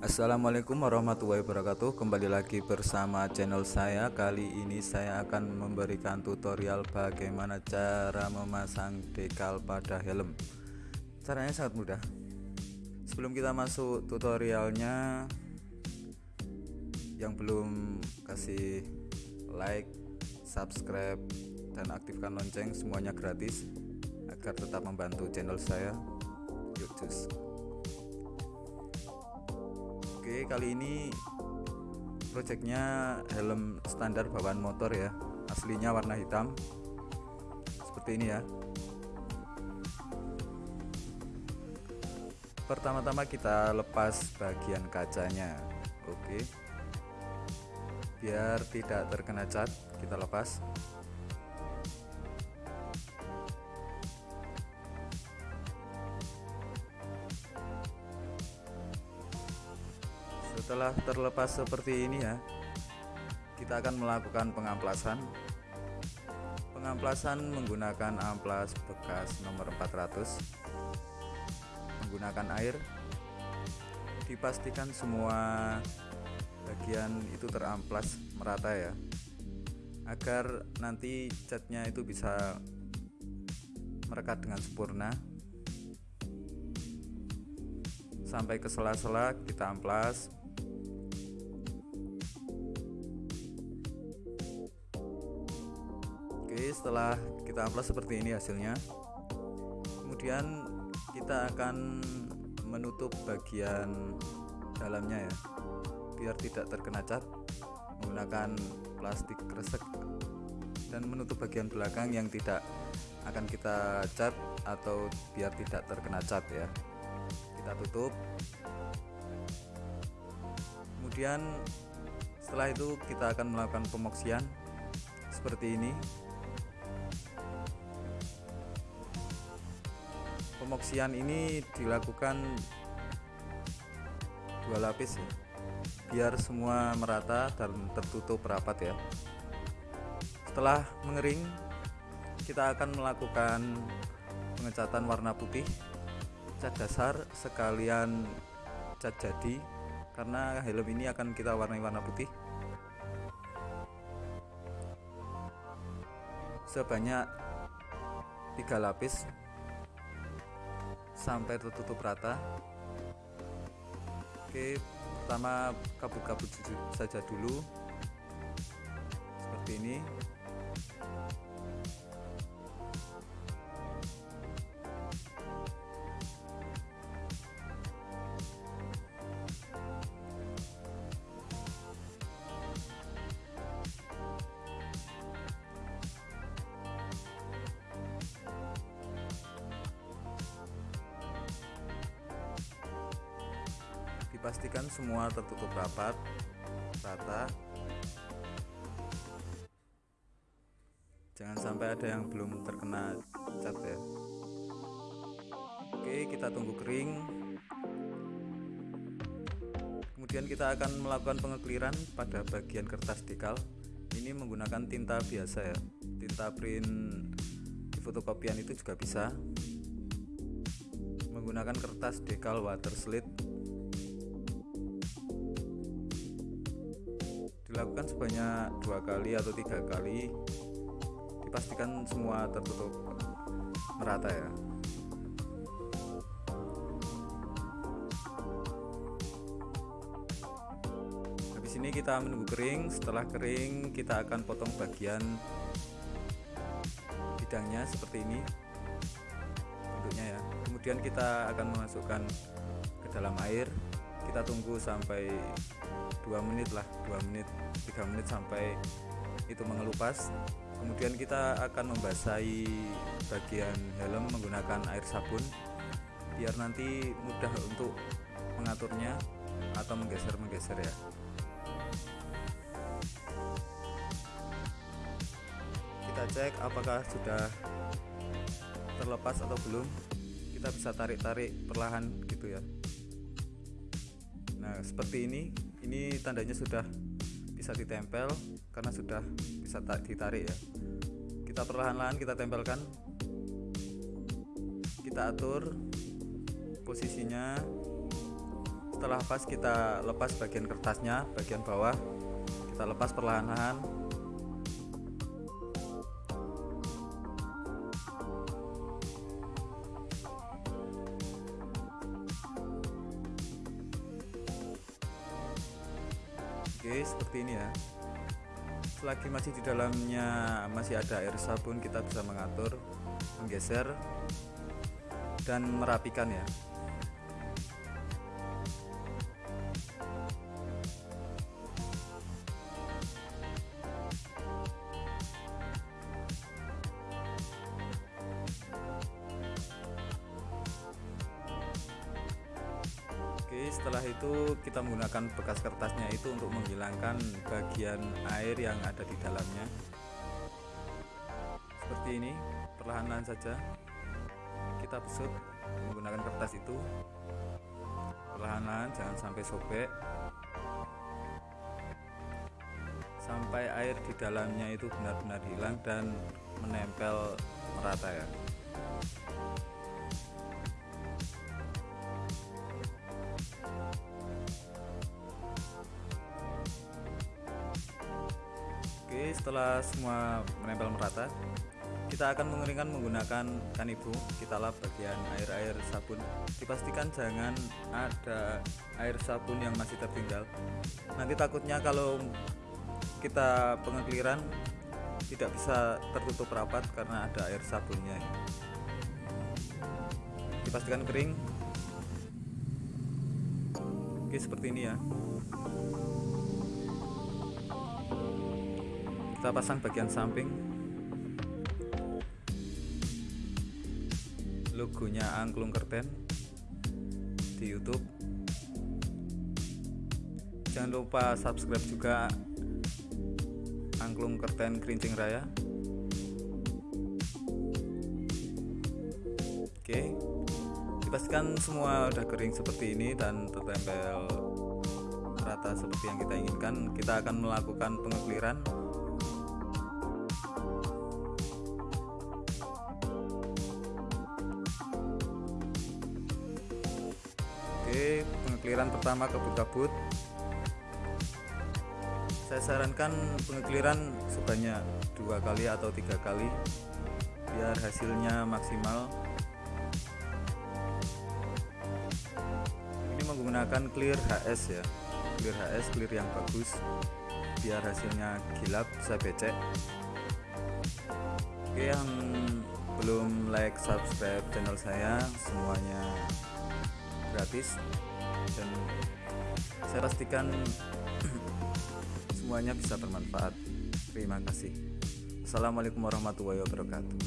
Assalamualaikum warahmatullahi wabarakatuh. Kembali lagi bersama channel saya. Kali ini saya akan memberikan tutorial bagaimana cara memasang dekal pada helm. Caranya sangat mudah. Sebelum kita masuk tutorialnya Yang belum kasih like, subscribe, dan aktifkan lonceng semuanya gratis Agar tetap membantu channel saya. Yuk cus Oke kali ini projectnya helm standar bawaan motor ya. Aslinya warna hitam. Seperti ini ya. Pertama-tama kita lepas bagian kacanya. Oke. Biar tidak terkena cat kita lepas setelah terlepas seperti ini ya kita akan melakukan pengamplasan. Pengamplasan menggunakan amplas bekas nomor 400 menggunakan air. Dipastikan semua bagian itu teramplas merata ya agar nanti catnya itu bisa merekat dengan sempurna. Sampai ke sela-sela kita amplas setelah kita amplas seperti ini hasilnya kemudian kita akan menutup bagian dalamnya ya biar tidak terkena cat menggunakan plastik kresek dan menutup bagian belakang yang tidak akan kita cat atau biar tidak terkena cat ya. Kita tutup. Kemudian setelah itu kita akan melakukan pemoksian seperti ini pemoksian ini dilakukan dua lapis ya. Biar semua merata dan tertutup rapat ya. Setelah mengering kita akan melakukan pengecatan warna putih cat dasar sekalian cat jadi karena helm ini akan kita warnai warna putih. Sebanyak tiga lapis sampai tertutup rata. Oke pertama kabut-kabut saja dulu. Seperti ini dipastikan semua tertutup rapat rata. Jangan sampai ada yang belum terkena cat ya. Oke kita tunggu kering. Kemudian kita akan melakukan pengekliran pada bagian kertas dekal. Ini menggunakan tinta biasa ya. Tinta print di fotokopian itu juga bisa. Menggunakan kertas dekal water slit dilakukan sebanyak dua kali atau tiga kali dipastikan semua tertutup merata ya. Habis ini kita menunggu kering setelah kering kita akan potong bagian bidangnya seperti ini bentuknya ya. Kemudian kita akan memasukkan ke dalam air kita tunggu sampai dua menit lah dua menit tiga menit sampai itu mengelupas kemudian kita akan membasahi bagian helm menggunakan air sabun biar nanti mudah untuk mengaturnya atau menggeser-menggeser ya. Kita cek apakah sudah terlepas atau belum. Kita bisa tarik-tarik perlahan gitu ya. Nah seperti ini ini tandanya sudah bisa ditempel karena sudah bisa ditarik ya. Kita perlahan-lahan kita tempelkan. Kita atur posisinya. Setelah pas kita lepas bagian kertasnya bagian bawah kita lepas perlahan-lahan seperti ini ya. Selagi masih di dalamnya masih ada air sabun kita bisa mengatur menggeser dan merapikan ya setelah itu kita menggunakan bekas kertasnya itu untuk menghilangkan bagian air yang ada di dalamnya. Seperti ini perlahan-lahan saja. Kita besut menggunakan kertas itu. Perlahan-lahan jangan sampai sobek. Sampai air di dalamnya itu benar-benar hilang dan menempel merata ya setelah semua menempel merata kita akan mengeringkan menggunakan kanibu. Kita lap bagian air-air sabun. Dipastikan jangan ada air sabun yang masih tertinggal. Nanti takutnya kalau kita pengekliran tidak bisa tertutup rapat karena ada air sabunnya. Dipastikan kering. Oke seperti ini ya kita pasang bagian samping. Logonya angklung kerten di YouTube. Jangan lupa subscribe juga angklung kerten kerincing raya. Oke dipastikan semua udah kering seperti ini dan tertempel rata seperti yang kita inginkan. Kita akan melakukan pengekliran Oke, pengekliran pertama kabut-kabut. Saya sarankan pengekliran sebanyak dua kali atau tiga kali biar hasilnya maksimal. Ini menggunakan clear HS ya, clear HS, clear yang bagus, biar hasilnya gilap bisa becek. Oke, yang belum like subscribe channel saya semuanya gratis. Dan saya pastikan semuanya bisa bermanfaat. Terima kasih. Assalamualaikum warahmatullahi wabarakatuh